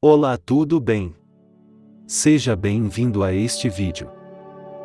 Olá tudo bem? Seja bem-vindo a este vídeo.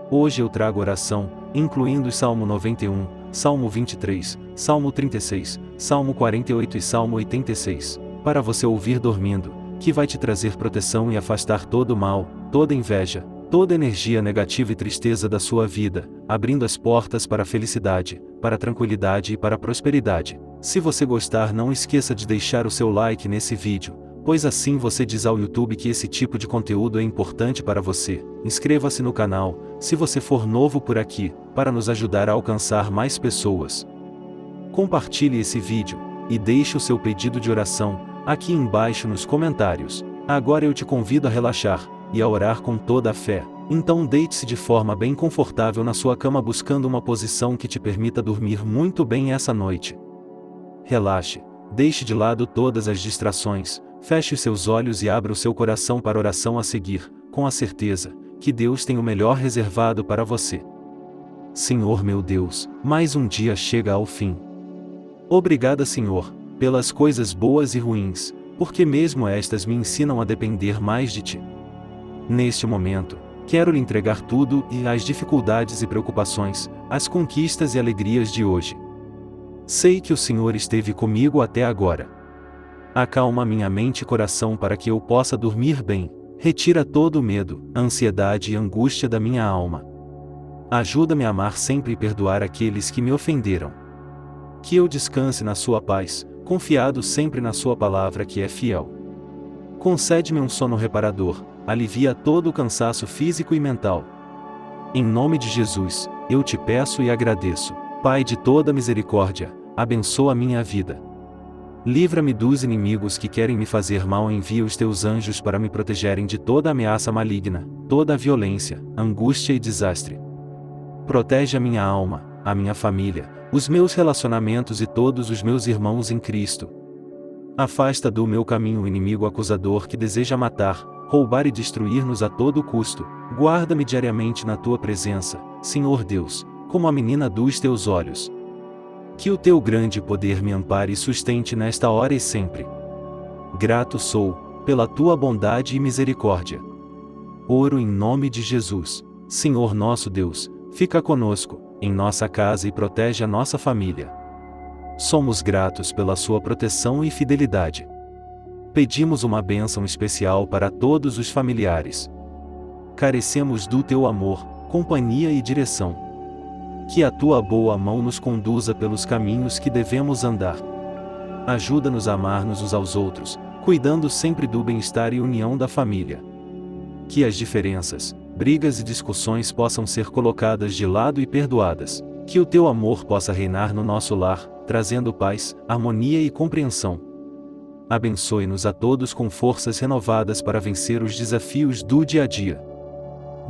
Hoje eu trago oração, incluindo Salmo 91, Salmo 23, Salmo 36, Salmo 48 e Salmo 86, para você ouvir dormindo, que vai te trazer proteção e afastar todo mal, toda inveja, toda energia negativa e tristeza da sua vida, abrindo as portas para a felicidade, para a tranquilidade e para a prosperidade. Se você gostar não esqueça de deixar o seu like nesse vídeo, pois assim você diz ao YouTube que esse tipo de conteúdo é importante para você. Inscreva-se no canal, se você for novo por aqui, para nos ajudar a alcançar mais pessoas. Compartilhe esse vídeo, e deixe o seu pedido de oração, aqui embaixo nos comentários. Agora eu te convido a relaxar, e a orar com toda a fé. Então deite-se de forma bem confortável na sua cama buscando uma posição que te permita dormir muito bem essa noite. Relaxe, deixe de lado todas as distrações, Feche os seus olhos e abra o seu coração para a oração a seguir, com a certeza que Deus tem o melhor reservado para você. Senhor meu Deus, mais um dia chega ao fim. Obrigada, Senhor, pelas coisas boas e ruins, porque mesmo estas me ensinam a depender mais de Ti. Neste momento, quero lhe entregar tudo e as dificuldades e preocupações, as conquistas e alegrias de hoje. Sei que o Senhor esteve comigo até agora Acalma minha mente e coração para que eu possa dormir bem. Retira todo o medo, ansiedade e angústia da minha alma. Ajuda-me a amar sempre e perdoar aqueles que me ofenderam. Que eu descanse na Sua paz, confiado sempre na Sua palavra que é fiel. Concede-me um sono reparador, alivia todo o cansaço físico e mental. Em nome de Jesus, eu te peço e agradeço. Pai de toda misericórdia, abençoa minha vida. Livra-me dos inimigos que querem me fazer mal envia os teus anjos para me protegerem de toda ameaça maligna, toda violência, angústia e desastre. Protege a minha alma, a minha família, os meus relacionamentos e todos os meus irmãos em Cristo. Afasta do meu caminho o inimigo acusador que deseja matar, roubar e destruir-nos a todo custo. Guarda-me diariamente na tua presença, Senhor Deus, como a menina dos teus olhos, que o teu grande poder me ampare e sustente nesta hora e sempre. Grato sou, pela tua bondade e misericórdia. Oro em nome de Jesus, Senhor nosso Deus, fica conosco, em nossa casa e protege a nossa família. Somos gratos pela sua proteção e fidelidade. Pedimos uma bênção especial para todos os familiares. Carecemos do teu amor, companhia e direção que a tua boa mão nos conduza pelos caminhos que devemos andar. Ajuda-nos a amar-nos uns aos outros, cuidando sempre do bem-estar e união da família. Que as diferenças, brigas e discussões possam ser colocadas de lado e perdoadas. Que o teu amor possa reinar no nosso lar, trazendo paz, harmonia e compreensão. Abençoe-nos a todos com forças renovadas para vencer os desafios do dia a dia.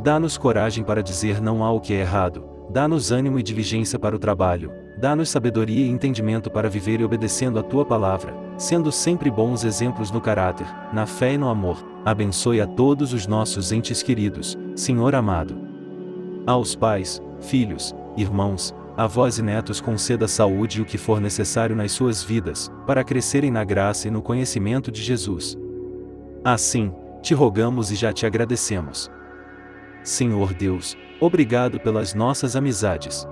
Dá-nos coragem para dizer não ao que é errado, Dá-nos ânimo e diligência para o trabalho, dá-nos sabedoria e entendimento para viver e obedecendo a tua palavra, sendo sempre bons exemplos no caráter, na fé e no amor. Abençoe a todos os nossos entes queridos, Senhor amado. Aos pais, filhos, irmãos, avós e netos conceda saúde e o que for necessário nas suas vidas, para crescerem na graça e no conhecimento de Jesus. Assim, te rogamos e já te agradecemos. Senhor Deus, obrigado pelas nossas amizades.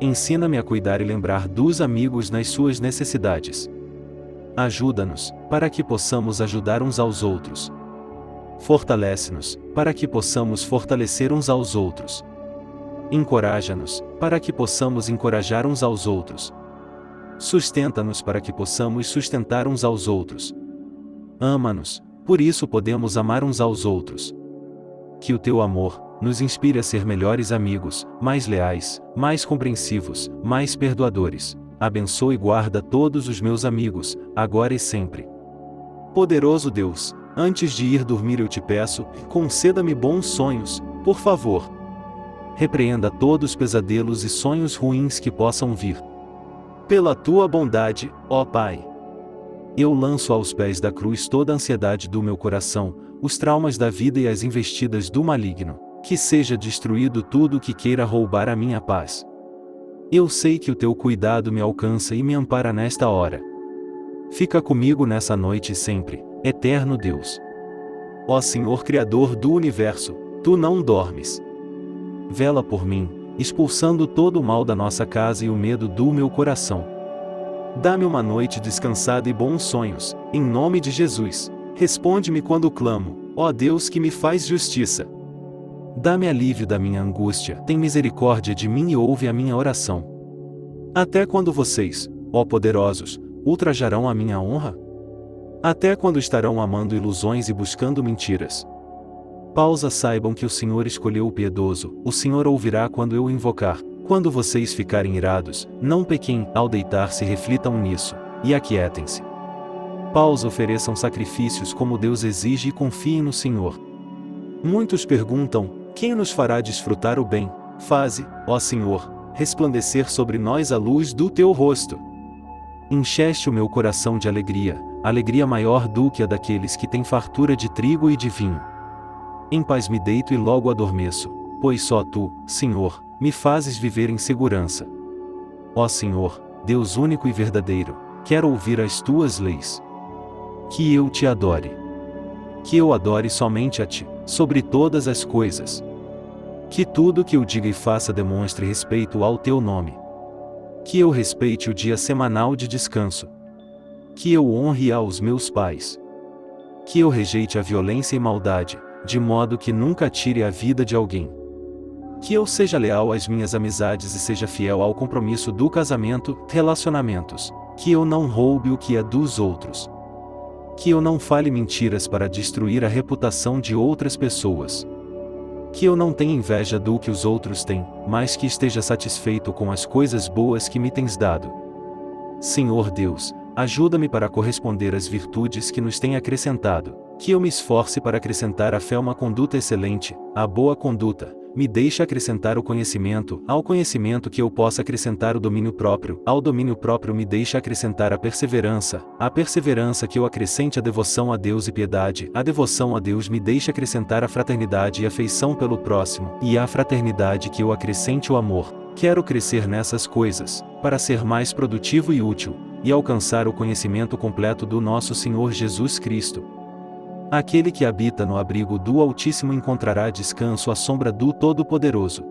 Ensina-me a cuidar e lembrar dos amigos nas suas necessidades. Ajuda-nos, para que possamos ajudar uns aos outros. Fortalece-nos, para que possamos fortalecer uns aos outros. Encoraja-nos, para que possamos encorajar uns aos outros. Sustenta-nos para que possamos sustentar uns aos outros. Ama-nos, por isso podemos amar uns aos outros que o teu amor nos inspire a ser melhores amigos, mais leais, mais compreensivos, mais perdoadores. Abençoe e guarda todos os meus amigos, agora e sempre. Poderoso Deus, antes de ir dormir eu te peço, conceda-me bons sonhos, por favor. Repreenda todos os pesadelos e sonhos ruins que possam vir. Pela tua bondade, ó Pai. Eu lanço aos pés da cruz toda a ansiedade do meu coração, os traumas da vida e as investidas do maligno, que seja destruído tudo que queira roubar a minha paz. Eu sei que o teu cuidado me alcança e me ampara nesta hora. Fica comigo nessa noite sempre, eterno Deus. Ó Senhor Criador do universo, tu não dormes. Vela por mim, expulsando todo o mal da nossa casa e o medo do meu coração. Dá-me uma noite descansada e bons sonhos, em nome de Jesus. Responde-me quando clamo, ó Deus que me faz justiça. Dá-me alívio da minha angústia, tem misericórdia de mim e ouve a minha oração. Até quando vocês, ó poderosos, ultrajarão a minha honra? Até quando estarão amando ilusões e buscando mentiras? Pausa saibam que o Senhor escolheu o piedoso, o Senhor ouvirá quando eu invocar. Quando vocês ficarem irados, não pequem, ao deitar-se reflitam nisso, e aquietem-se. Pausa ofereçam sacrifícios como Deus exige e confiem no Senhor. Muitos perguntam, quem nos fará desfrutar o bem? Faze, ó Senhor, resplandecer sobre nós a luz do teu rosto. Encheste o meu coração de alegria, alegria maior do que a daqueles que têm fartura de trigo e de vinho. Em paz me deito e logo adormeço, pois só tu, Senhor, me fazes viver em segurança. Ó Senhor, Deus único e verdadeiro, quero ouvir as tuas leis. Que eu te adore. Que eu adore somente a ti, sobre todas as coisas. Que tudo que eu diga e faça demonstre respeito ao teu nome. Que eu respeite o dia semanal de descanso. Que eu honre aos meus pais. Que eu rejeite a violência e maldade, de modo que nunca tire a vida de alguém. Que eu seja leal às minhas amizades e seja fiel ao compromisso do casamento, relacionamentos. Que eu não roube o que é dos outros. Que eu não fale mentiras para destruir a reputação de outras pessoas. Que eu não tenha inveja do que os outros têm, mas que esteja satisfeito com as coisas boas que me tens dado. Senhor Deus, ajuda-me para corresponder às virtudes que nos tem acrescentado que eu me esforce para acrescentar à fé uma conduta excelente, a boa conduta, me deixe acrescentar o conhecimento, ao conhecimento que eu possa acrescentar o domínio próprio, ao domínio próprio me deixe acrescentar a perseverança, a perseverança que eu acrescente a devoção a Deus e piedade, a devoção a Deus me deixe acrescentar a fraternidade e afeição pelo próximo, e a fraternidade que eu acrescente o amor. Quero crescer nessas coisas, para ser mais produtivo e útil, e alcançar o conhecimento completo do nosso Senhor Jesus Cristo. Aquele que habita no abrigo do Altíssimo encontrará descanso à sombra do Todo-Poderoso.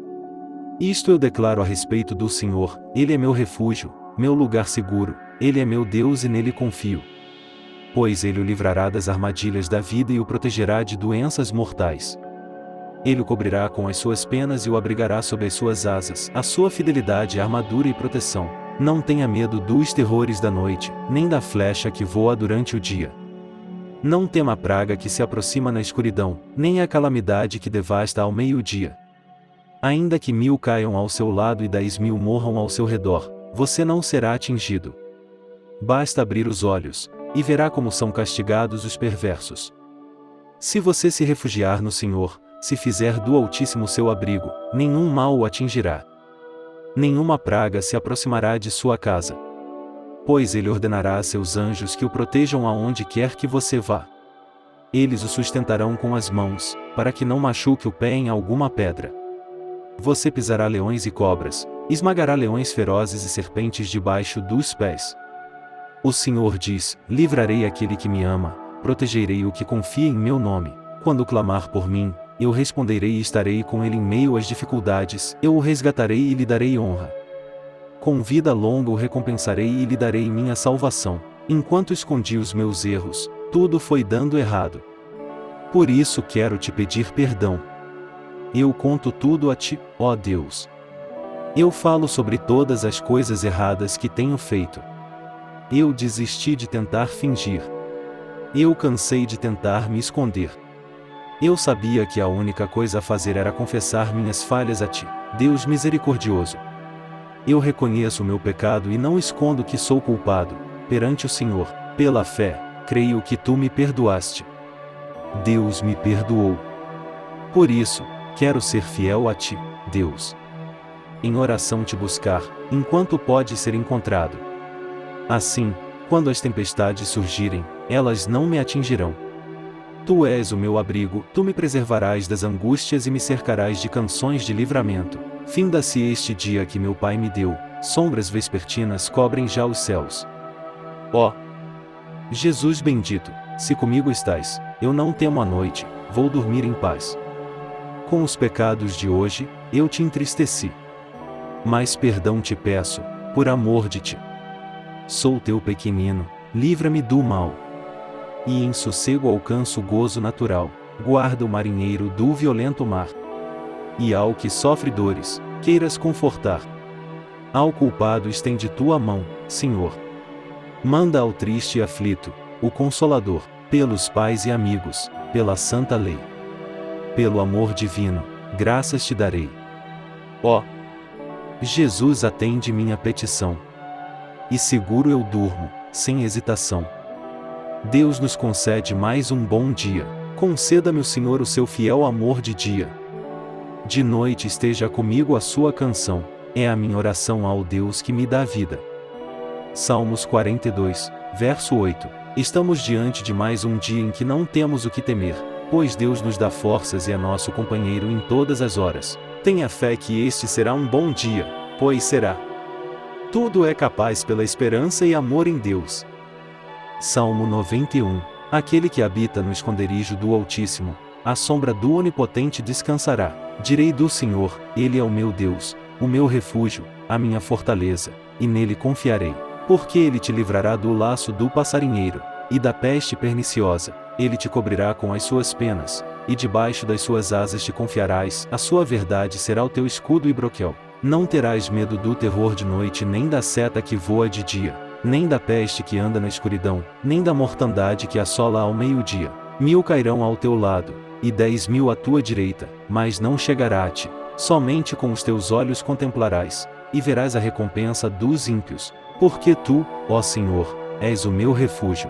Isto eu declaro a respeito do Senhor, Ele é meu refúgio, meu lugar seguro, Ele é meu Deus e nele confio. Pois Ele o livrará das armadilhas da vida e o protegerá de doenças mortais. Ele o cobrirá com as suas penas e o abrigará sob as suas asas, a sua fidelidade armadura e proteção. Não tenha medo dos terrores da noite, nem da flecha que voa durante o dia. Não tema a praga que se aproxima na escuridão, nem a calamidade que devasta ao meio-dia. Ainda que mil caiam ao seu lado e dez mil morram ao seu redor, você não será atingido. Basta abrir os olhos, e verá como são castigados os perversos. Se você se refugiar no Senhor, se fizer do Altíssimo seu abrigo, nenhum mal o atingirá. Nenhuma praga se aproximará de sua casa pois ele ordenará a seus anjos que o protejam aonde quer que você vá. Eles o sustentarão com as mãos, para que não machuque o pé em alguma pedra. Você pisará leões e cobras, esmagará leões ferozes e serpentes debaixo dos pés. O Senhor diz: Livrarei aquele que me ama, protegerei o que confia em meu nome. Quando clamar por mim, eu responderei e estarei com ele em meio às dificuldades, eu o resgatarei e lhe darei honra. Com vida longa o recompensarei e lhe darei minha salvação. Enquanto escondi os meus erros, tudo foi dando errado. Por isso quero te pedir perdão. Eu conto tudo a ti, ó Deus. Eu falo sobre todas as coisas erradas que tenho feito. Eu desisti de tentar fingir. Eu cansei de tentar me esconder. Eu sabia que a única coisa a fazer era confessar minhas falhas a ti, Deus misericordioso. Eu reconheço o meu pecado e não escondo que sou culpado, perante o Senhor, pela fé, creio que tu me perdoaste. Deus me perdoou. Por isso, quero ser fiel a ti, Deus. Em oração te buscar, enquanto pode ser encontrado. Assim, quando as tempestades surgirem, elas não me atingirão. Tu és o meu abrigo, tu me preservarás das angústias e me cercarás de canções de livramento. Finda-se este dia que meu pai me deu, sombras vespertinas cobrem já os céus. Ó! Jesus bendito, se comigo estás, eu não temo a noite, vou dormir em paz. Com os pecados de hoje, eu te entristeci. Mas perdão te peço, por amor de ti. Sou teu pequenino, livra-me do mal. E em sossego alcanço o gozo natural, guarda o marinheiro do violento mar. E ao que sofre dores, queiras confortar. Ao culpado estende tua mão, Senhor. Manda ao triste e aflito, o Consolador, pelos pais e amigos, pela santa lei. Pelo amor divino, graças te darei. Ó! Jesus atende minha petição. E seguro eu durmo, sem hesitação. Deus nos concede mais um bom dia, conceda-me o Senhor o seu fiel amor de dia. De noite esteja comigo a sua canção, é a minha oração ao Deus que me dá vida. Salmos 42, verso 8. Estamos diante de mais um dia em que não temos o que temer, pois Deus nos dá forças e é nosso companheiro em todas as horas. Tenha fé que este será um bom dia, pois será. Tudo é capaz pela esperança e amor em Deus. Salmo 91 Aquele que habita no esconderijo do Altíssimo, à sombra do Onipotente descansará. Direi do Senhor, Ele é o meu Deus, o meu refúgio, a minha fortaleza, e nele confiarei. Porque ele te livrará do laço do passarinheiro, e da peste perniciosa, ele te cobrirá com as suas penas, e debaixo das suas asas te confiarás, a sua verdade será o teu escudo e broquel. Não terás medo do terror de noite nem da seta que voa de dia, nem da peste que anda na escuridão, nem da mortandade que assola ao meio-dia. Mil cairão ao teu lado, e dez mil à tua direita, mas não chegará a ti. Somente com os teus olhos contemplarás, e verás a recompensa dos ímpios, porque tu, ó Senhor, és o meu refúgio.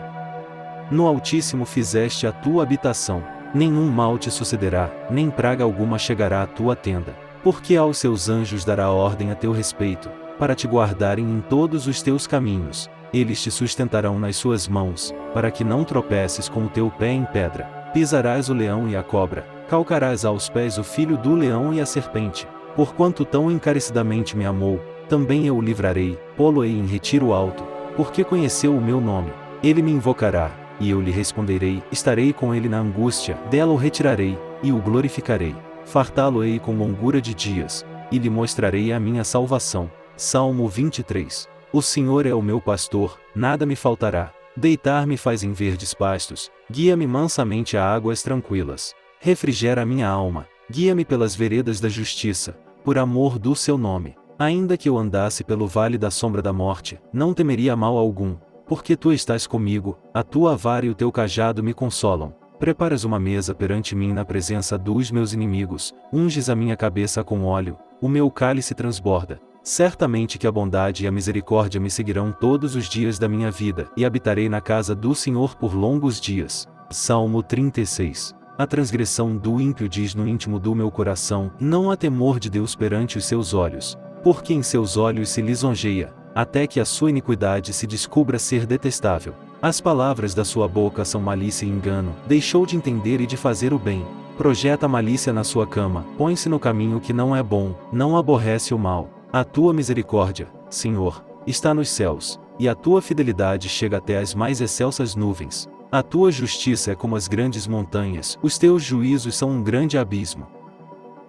No Altíssimo fizeste a tua habitação, nenhum mal te sucederá, nem praga alguma chegará à tua tenda, porque aos seus anjos dará ordem a teu respeito, para te guardarem em todos os teus caminhos, eles te sustentarão nas suas mãos, para que não tropeces com o teu pé em pedra, pisarás o leão e a cobra, calcarás aos pés o filho do leão e a serpente, porquanto tão encarecidamente me amou, também eu o livrarei, pô-lo-ei em retiro alto, porque conheceu o meu nome. Ele me invocará, e eu lhe responderei, estarei com ele na angústia, dela o retirarei, e o glorificarei. Fartá-lo-ei com longura de dias, e lhe mostrarei a minha salvação. Salmo 23. O Senhor é o meu pastor, nada me faltará. Deitar-me faz em verdes pastos, guia-me mansamente a águas tranquilas. Refrigera minha alma, guia-me pelas veredas da justiça, por amor do seu nome. Ainda que eu andasse pelo vale da sombra da morte, não temeria mal algum, porque tu estás comigo, a tua vara e o teu cajado me consolam. Preparas uma mesa perante mim na presença dos meus inimigos, unges a minha cabeça com óleo, o meu cálice transborda. Certamente que a bondade e a misericórdia me seguirão todos os dias da minha vida, e habitarei na casa do Senhor por longos dias. Salmo 36 A transgressão do ímpio diz no íntimo do meu coração, não há temor de Deus perante os seus olhos porque em seus olhos se lisonjeia, até que a sua iniquidade se descubra ser detestável. As palavras da sua boca são malícia e engano, deixou de entender e de fazer o bem. Projeta malícia na sua cama, põe-se no caminho que não é bom, não aborrece o mal. A tua misericórdia, Senhor, está nos céus, e a tua fidelidade chega até as mais excelsas nuvens. A tua justiça é como as grandes montanhas, os teus juízos são um grande abismo.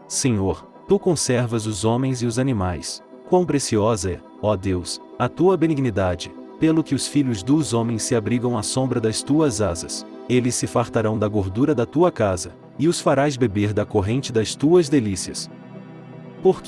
Senhor, Tu conservas os homens e os animais. Quão preciosa é, ó Deus, a tua benignidade, pelo que os filhos dos homens se abrigam à sombra das tuas asas. Eles se fartarão da gordura da tua casa, e os farás beber da corrente das tuas delícias.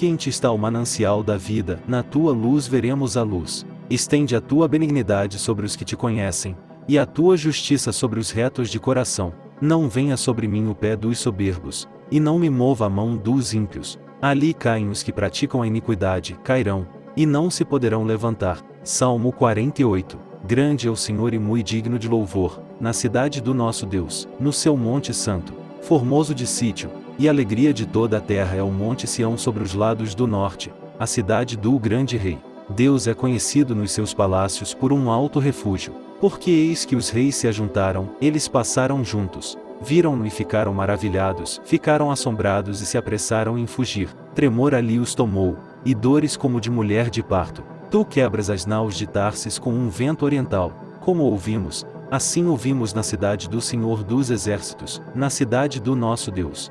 Em ti está o manancial da vida, na tua luz veremos a luz. Estende a tua benignidade sobre os que te conhecem, e a tua justiça sobre os retos de coração. Não venha sobre mim o pé dos soberbos, e não me mova a mão dos ímpios, Ali caem os que praticam a iniquidade, cairão, e não se poderão levantar. Salmo 48. Grande é o Senhor e muito digno de louvor, na cidade do nosso Deus, no seu monte santo, formoso de sítio, e alegria de toda a terra é o monte Sião sobre os lados do norte, a cidade do grande rei. Deus é conhecido nos seus palácios por um alto refúgio, porque eis que os reis se ajuntaram, eles passaram juntos, Viram-no e ficaram maravilhados, ficaram assombrados e se apressaram em fugir. Tremor ali os tomou, e dores como de mulher de parto. Tu quebras as naus de Tarsis com um vento oriental, como ouvimos, Assim ouvimos na cidade do Senhor dos Exércitos, na cidade do nosso Deus.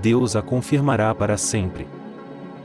Deus a confirmará para sempre.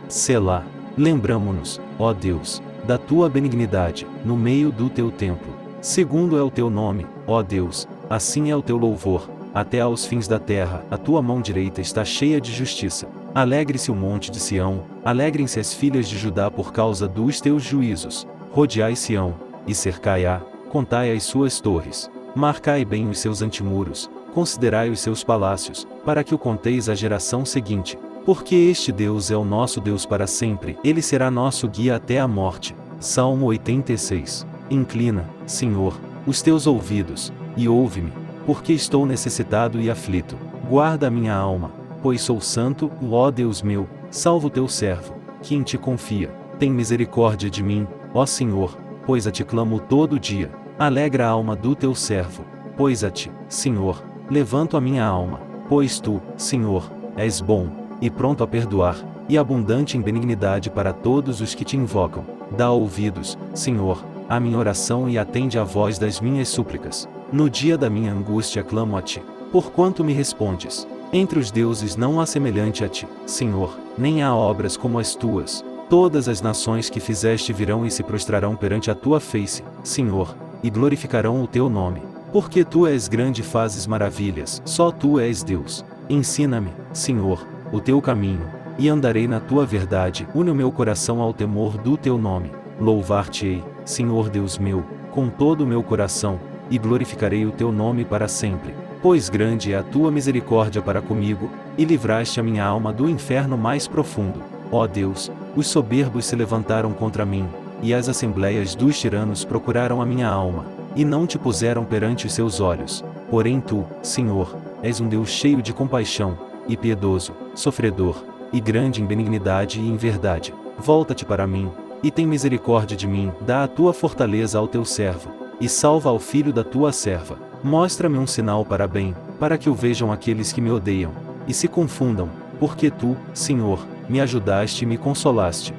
Selá. Lembramo-nos, ó Deus, da tua benignidade, no meio do teu templo. Segundo é o teu nome, ó Deus, assim é o teu louvor, até aos fins da terra, a tua mão direita está cheia de justiça. Alegre-se o monte de Sião, alegrem-se as filhas de Judá por causa dos teus juízos. Rodeai Sião, e cercai-a, contai as suas torres. Marcai bem os seus antimuros, considerai os seus palácios, para que o conteis à geração seguinte. Porque este Deus é o nosso Deus para sempre, ele será nosso guia até a morte. Salmo 86. Inclina, Senhor, os teus ouvidos, e ouve-me, porque estou necessitado e aflito. Guarda a minha alma, pois sou santo, ó Deus meu, salvo teu servo, que em ti confia. Tem misericórdia de mim, ó Senhor, pois a ti clamo todo dia. Alegra a alma do teu servo, pois a ti, Senhor, levanto a minha alma, pois tu, Senhor, és bom e pronto a perdoar, e abundante em benignidade para todos os que te invocam. Dá ouvidos, Senhor, à minha oração e atende à voz das minhas súplicas. No dia da minha angústia clamo a ti, porquanto me respondes. Entre os deuses não há semelhante a ti, Senhor, nem há obras como as tuas. Todas as nações que fizeste virão e se prostrarão perante a tua face, Senhor, e glorificarão o teu nome. Porque tu és grande e fazes maravilhas, só tu és Deus. Ensina-me, Senhor, o teu caminho, e andarei na tua verdade. Une o meu coração ao temor do teu nome. Louvar-te-ei, Senhor Deus meu, com todo o meu coração, e glorificarei o teu nome para sempre. Pois grande é a tua misericórdia para comigo, e livraste a minha alma do inferno mais profundo. Ó Deus, os soberbos se levantaram contra mim, e as assembleias dos tiranos procuraram a minha alma, e não te puseram perante seus olhos. Porém tu, Senhor, és um Deus cheio de compaixão, e piedoso, sofredor, e grande em benignidade e em verdade. Volta-te para mim, e tem misericórdia de mim, dá a tua fortaleza ao teu servo, e salva ao filho da tua serva. Mostra-me um sinal para bem, para que o vejam aqueles que me odeiam, e se confundam, porque tu, Senhor, me ajudaste e me consolaste.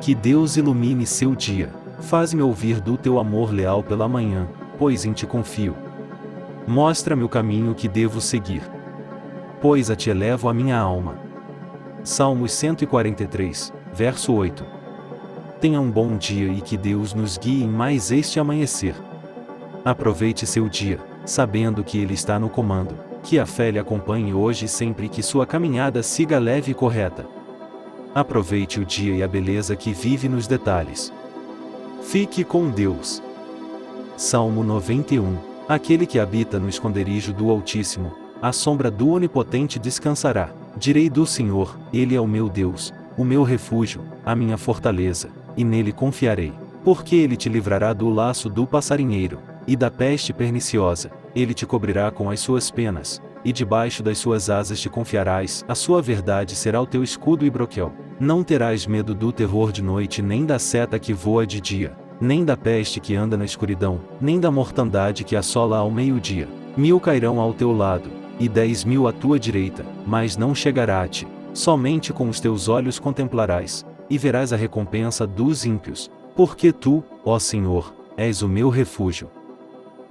Que Deus ilumine seu dia. Faz-me ouvir do teu amor leal pela manhã, pois em ti confio. Mostra-me o caminho que devo seguir pois a ti elevo a minha alma. Salmos 143, verso 8. Tenha um bom dia e que Deus nos guie em mais este amanhecer. Aproveite seu dia, sabendo que Ele está no comando, que a fé lhe acompanhe hoje sempre que sua caminhada siga leve e correta. Aproveite o dia e a beleza que vive nos detalhes. Fique com Deus. Salmo 91 Aquele que habita no esconderijo do Altíssimo, a sombra do Onipotente descansará. Direi do Senhor, Ele é o meu Deus, o meu refúgio, a minha fortaleza, e nele confiarei. Porque ele te livrará do laço do passarinheiro, e da peste perniciosa, ele te cobrirá com as suas penas, e debaixo das suas asas te confiarás, a sua verdade será o teu escudo e broquel. Não terás medo do terror de noite nem da seta que voa de dia, nem da peste que anda na escuridão, nem da mortandade que assola ao meio-dia. Mil cairão ao teu lado, e dez mil à tua direita, mas não chegará a ti. Somente com os teus olhos contemplarás, e verás a recompensa dos ímpios, porque tu, ó Senhor, és o meu refúgio.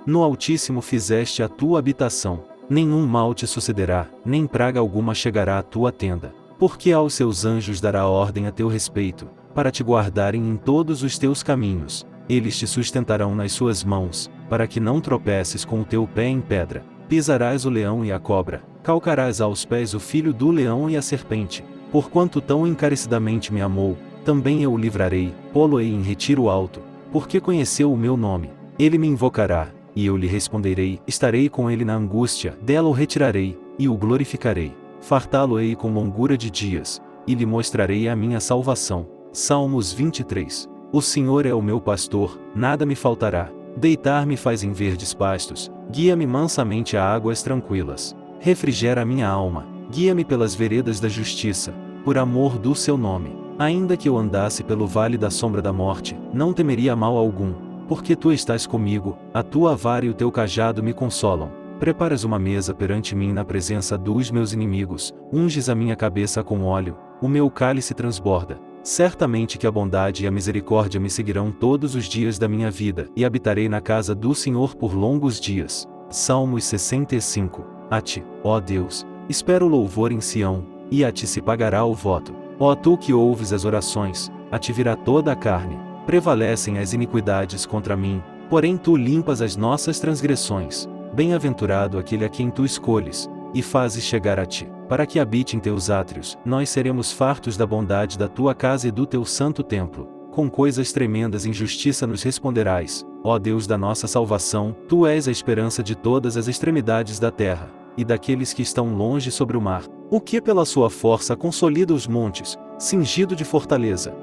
No Altíssimo fizeste a tua habitação, nenhum mal te sucederá, nem praga alguma chegará à tua tenda, porque aos seus anjos dará ordem a teu respeito, para te guardarem em todos os teus caminhos, eles te sustentarão nas suas mãos, para que não tropeces com o teu pé em pedra. Pisarás o leão e a cobra, calcarás aos pés o filho do leão e a serpente. Porquanto tão encarecidamente me amou, também eu o livrarei, pô-lo-ei em retiro alto, porque conheceu o meu nome. Ele me invocará, e eu lhe responderei, estarei com ele na angústia, dela o retirarei, e o glorificarei. Fartá-lo-ei com longura de dias, e lhe mostrarei a minha salvação. Salmos 23. O Senhor é o meu pastor, nada me faltará. Deitar-me faz em verdes pastos, guia-me mansamente a águas tranquilas. Refrigera a minha alma, guia-me pelas veredas da justiça, por amor do seu nome. Ainda que eu andasse pelo vale da sombra da morte, não temeria mal algum, porque tu estás comigo, a tua vara e o teu cajado me consolam. Preparas uma mesa perante mim na presença dos meus inimigos, unges a minha cabeça com óleo, o meu cálice transborda. Certamente que a bondade e a misericórdia me seguirão todos os dias da minha vida, e habitarei na casa do Senhor por longos dias. Salmos 65. A ti, ó Deus, espero louvor em Sião, e a ti se pagará o voto. Ó tu que ouves as orações, a ti virá toda a carne. Prevalecem as iniquidades contra mim, porém tu limpas as nossas transgressões. Bem-aventurado aquele a quem tu escolhes, e fazes chegar a ti, para que habite em teus átrios, nós seremos fartos da bondade da tua casa e do teu santo templo. Com coisas tremendas em justiça nos responderás, ó Deus da nossa salvação, tu és a esperança de todas as extremidades da terra, e daqueles que estão longe sobre o mar. O que pela sua força consolida os montes, cingido de fortaleza.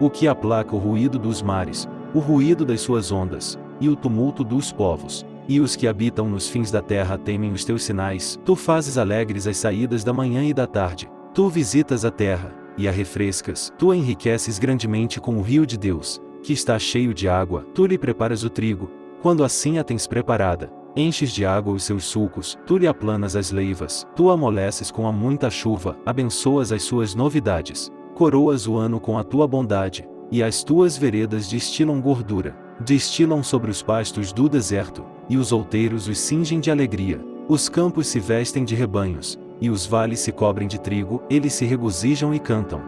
O que aplaca o ruído dos mares, o ruído das suas ondas, e o tumulto dos povos e os que habitam nos fins da terra temem os teus sinais. Tu fazes alegres as saídas da manhã e da tarde. Tu visitas a terra, e a refrescas. Tu a enriqueces grandemente com o rio de Deus, que está cheio de água. Tu lhe preparas o trigo, quando assim a tens preparada. Enches de água os seus sulcos, tu lhe aplanas as leivas, tu amoleces com a muita chuva, abençoas as suas novidades. Coroas o ano com a tua bondade, e as tuas veredas destilam gordura, destilam sobre os pastos do deserto, e os outeiros os cingem de alegria. Os campos se vestem de rebanhos, e os vales se cobrem de trigo, eles se regozijam e cantam.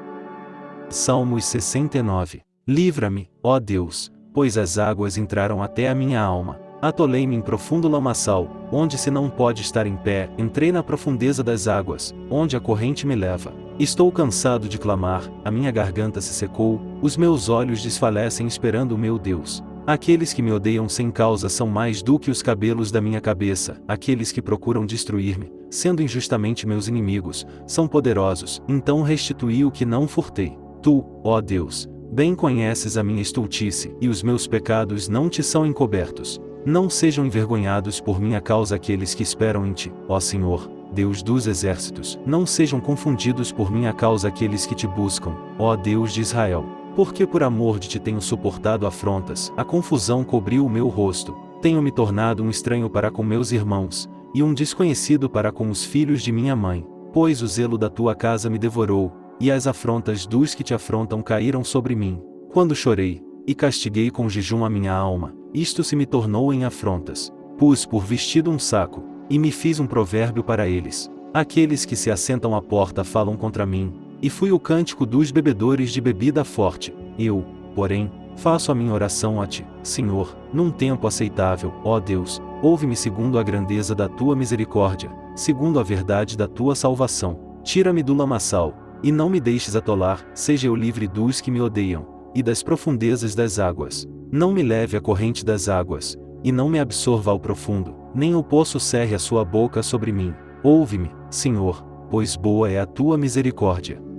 Salmos 69 Livra-me, ó Deus, pois as águas entraram até a minha alma. Atolei-me em profundo lamaçal, onde se não pode estar em pé, entrei na profundeza das águas, onde a corrente me leva. Estou cansado de clamar, a minha garganta se secou, os meus olhos desfalecem esperando o meu Deus. Aqueles que me odeiam sem causa são mais do que os cabelos da minha cabeça, aqueles que procuram destruir-me, sendo injustamente meus inimigos, são poderosos, então restituí o que não furtei. Tu, ó Deus, bem conheces a minha estultice, e os meus pecados não te são encobertos. Não sejam envergonhados por minha causa aqueles que esperam em ti, ó Senhor, Deus dos exércitos, não sejam confundidos por minha causa aqueles que te buscam, ó Deus de Israel. Porque por amor de ti tenho suportado afrontas, a confusão cobriu o meu rosto, tenho me tornado um estranho para com meus irmãos, e um desconhecido para com os filhos de minha mãe, pois o zelo da tua casa me devorou, e as afrontas dos que te afrontam caíram sobre mim. Quando chorei, e castiguei com jejum a minha alma, isto se me tornou em afrontas. Pus por vestido um saco, e me fiz um provérbio para eles. Aqueles que se assentam à porta falam contra mim, e fui o cântico dos bebedores de bebida forte. Eu, porém, faço a minha oração a ti, Senhor, num tempo aceitável, ó Deus, ouve-me segundo a grandeza da tua misericórdia, segundo a verdade da tua salvação. Tira-me do lamaçal, e não me deixes atolar, seja eu livre dos que me odeiam, e das profundezas das águas. Não me leve à corrente das águas, e não me absorva ao profundo, nem o poço cerre a sua boca sobre mim. Ouve-me, Senhor, pois boa é a tua misericórdia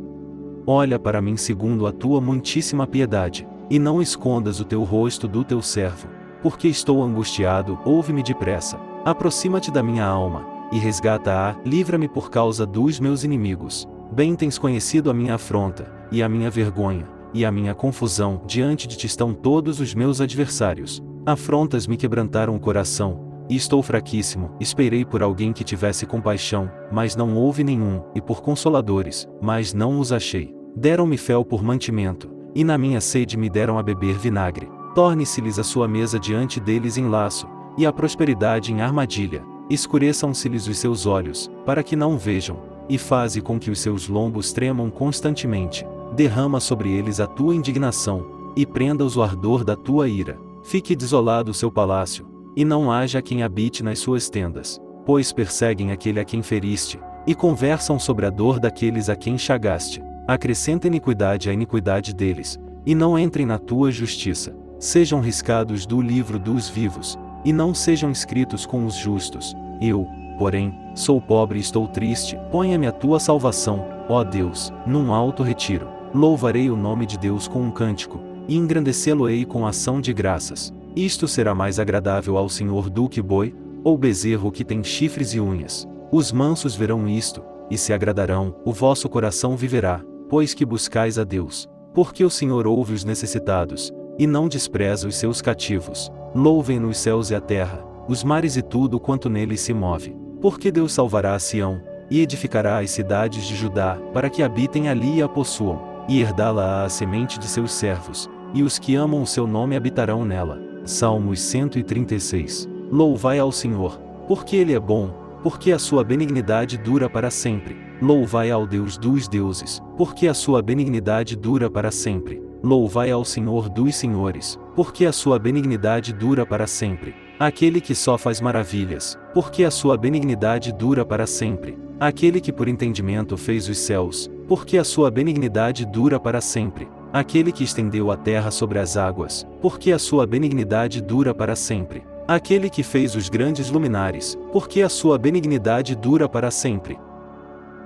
Olha para mim segundo a tua muitíssima piedade, e não escondas o teu rosto do teu servo, porque estou angustiado, ouve-me depressa. Aproxima-te da minha alma, e resgata-a, livra-me por causa dos meus inimigos. Bem tens conhecido a minha afronta, e a minha vergonha, e a minha confusão, diante de ti estão todos os meus adversários. Afrontas me quebrantaram o coração, e estou fraquíssimo, esperei por alguém que tivesse compaixão, mas não houve nenhum, e por consoladores, mas não os achei. Deram-me fel por mantimento, e na minha sede me deram a beber vinagre. Torne-se-lhes a sua mesa diante deles em laço, e a prosperidade em armadilha. Escureçam-se-lhes os seus olhos, para que não vejam, e faze com que os seus lombos tremam constantemente. Derrama sobre eles a tua indignação, e prenda-os o ardor da tua ira. Fique desolado o seu palácio, e não haja quem habite nas suas tendas, pois perseguem aquele a quem feriste, e conversam sobre a dor daqueles a quem chagaste. Acrescenta iniquidade à iniquidade deles, e não entrem na tua justiça. Sejam riscados do livro dos vivos, e não sejam escritos com os justos. Eu, porém, sou pobre e estou triste, ponha-me a tua salvação, ó Deus, num alto retiro. Louvarei o nome de Deus com um cântico, e engrandecê-lo-ei com ação de graças. Isto será mais agradável ao Senhor do que boi, ou bezerro que tem chifres e unhas. Os mansos verão isto, e se agradarão, o vosso coração viverá, pois que buscais a Deus. Porque o Senhor ouve os necessitados, e não despreza os seus cativos. Louvem-no os céus e a terra, os mares e tudo quanto neles se move. Porque Deus salvará a Sião, e edificará as cidades de Judá, para que habitem ali e a possuam. e herdá-la a semente de seus servos, e os que amam o seu nome habitarão nela. Salmos 136. Louvai ao Senhor, porque Ele é bom, porque a sua benignidade dura para sempre. Louvai ao Deus dos deuses, porque a sua benignidade dura para sempre. Louvai ao Senhor dos senhores, porque a sua benignidade dura para sempre. Aquele que só faz maravilhas, porque a sua benignidade dura para sempre. Aquele que por entendimento fez os céus, porque a sua benignidade dura para sempre. Aquele que estendeu a terra sobre as águas, porque a sua benignidade dura para sempre. Aquele que fez os grandes luminares, porque a sua benignidade dura para sempre.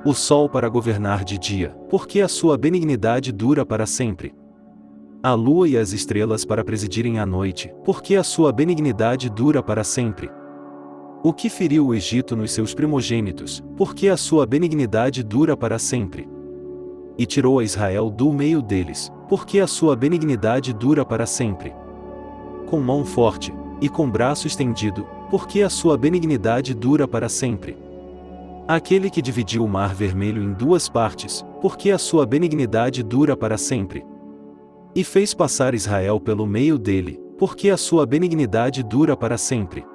O sol para governar de dia, porque a sua benignidade dura para sempre a lua e as estrelas para presidirem a noite, porque a sua benignidade dura para sempre. O que feriu o Egito nos seus primogênitos, porque a sua benignidade dura para sempre. E tirou a Israel do meio deles, porque a sua benignidade dura para sempre. Com mão forte, e com braço estendido, porque a sua benignidade dura para sempre. Aquele que dividiu o mar vermelho em duas partes, porque a sua benignidade dura para sempre e fez passar Israel pelo meio dele, porque a sua benignidade dura para sempre.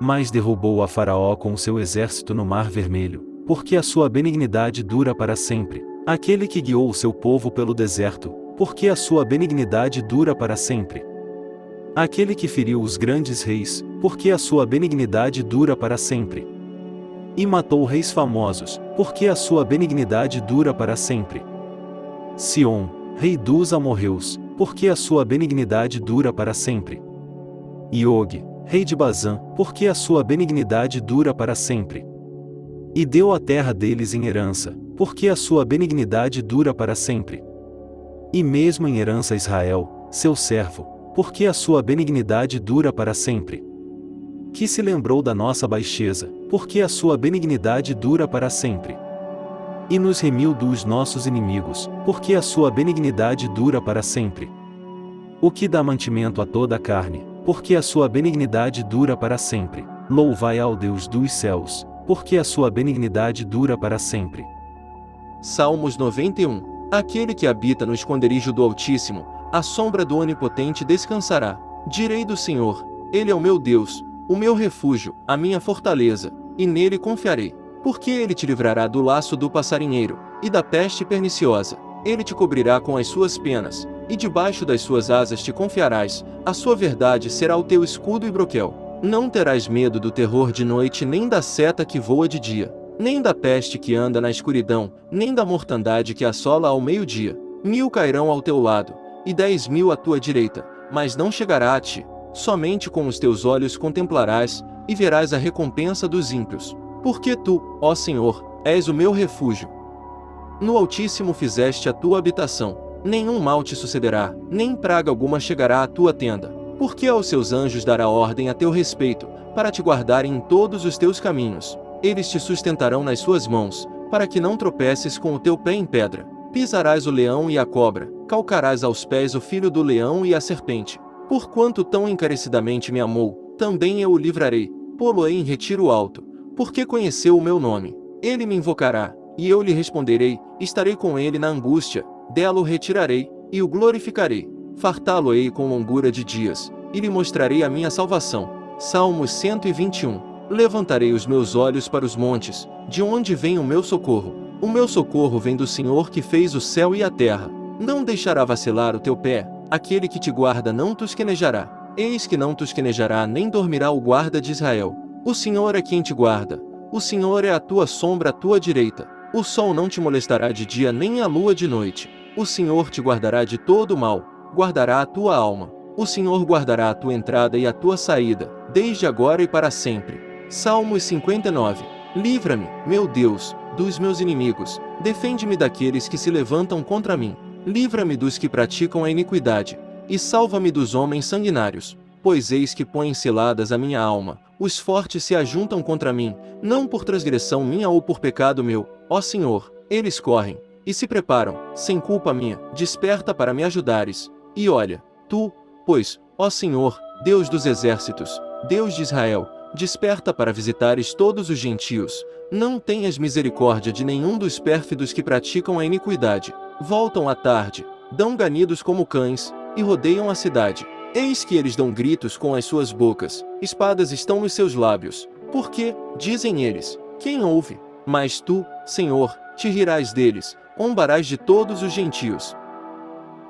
Mas derrubou a Faraó com seu exército no Mar Vermelho, porque a sua benignidade dura para sempre. Aquele que guiou o seu povo pelo deserto, porque a sua benignidade dura para sempre. Aquele que feriu os grandes reis, porque a sua benignidade dura para sempre. E matou reis famosos, porque a sua benignidade dura para sempre. Sion, rei dos amorreus, porque a sua benignidade dura para sempre. Iog, rei de Bazã, porque a sua benignidade dura para sempre. E deu a terra deles em herança, porque a sua benignidade dura para sempre. E mesmo em herança Israel, seu servo, porque a sua benignidade dura para sempre. Que se lembrou da nossa baixeza, porque a sua benignidade dura para sempre e nos remiu dos nossos inimigos, porque a sua benignidade dura para sempre. O que dá mantimento a toda a carne, porque a sua benignidade dura para sempre. Louvai ao Deus dos céus, porque a sua benignidade dura para sempre. Salmos 91 Aquele que habita no esconderijo do Altíssimo, a sombra do Onipotente descansará. Direi do Senhor: Ele é o meu Deus, o meu refúgio, a minha fortaleza, e nele confiarei. Porque ele te livrará do laço do passarinheiro, e da peste perniciosa. Ele te cobrirá com as suas penas, e debaixo das suas asas te confiarás, a sua verdade será o teu escudo e broquel. Não terás medo do terror de noite nem da seta que voa de dia, nem da peste que anda na escuridão, nem da mortandade que assola ao meio-dia. Mil cairão ao teu lado, e dez mil à tua direita, mas não chegará a ti. Somente com os teus olhos contemplarás, e verás a recompensa dos ímpios. Porque tu, ó Senhor, és o meu refúgio. No Altíssimo fizeste a tua habitação, nenhum mal te sucederá, nem praga alguma chegará à tua tenda. Porque aos seus anjos dará ordem a teu respeito, para te guardarem em todos os teus caminhos. Eles te sustentarão nas suas mãos, para que não tropeces com o teu pé em pedra. Pisarás o leão e a cobra, calcarás aos pés o filho do leão e a serpente. Porquanto tão encarecidamente me amou, também eu o livrarei, pô-lo-ei em retiro alto, porque conheceu o meu nome. Ele me invocará, e eu lhe responderei, estarei com ele na angústia, dela o retirarei, e o glorificarei. Fartá-lo-ei com longura de dias, e lhe mostrarei a minha salvação. Salmos 121 Levantarei os meus olhos para os montes, de onde vem o meu socorro. O meu socorro vem do Senhor que fez o céu e a terra. Não deixará vacilar o teu pé, aquele que te guarda não tosquenejará. Eis que não tosquenejará nem dormirá o guarda de Israel. O Senhor é quem te guarda. O Senhor é a tua sombra à tua direita. O sol não te molestará de dia nem a lua de noite. O Senhor te guardará de todo mal, guardará a tua alma. O Senhor guardará a tua entrada e a tua saída, desde agora e para sempre. Salmos 59 Livra-me, meu Deus, dos meus inimigos. Defende-me daqueles que se levantam contra mim. Livra-me dos que praticam a iniquidade. E salva-me dos homens sanguinários. Pois eis que põem seladas a minha alma os fortes se ajuntam contra mim, não por transgressão minha ou por pecado meu, ó Senhor, eles correm, e se preparam, sem culpa minha, desperta para me ajudares. E olha, tu, pois, ó Senhor, Deus dos exércitos, Deus de Israel, desperta para visitares todos os gentios, não tenhas misericórdia de nenhum dos pérfidos que praticam a iniquidade. Voltam à tarde, dão ganidos como cães, e rodeiam a cidade. Eis que eles dão gritos com as suas bocas, espadas estão nos seus lábios. Porque, dizem eles, quem ouve? Mas tu, Senhor, te rirás deles, ombarás de todos os gentios.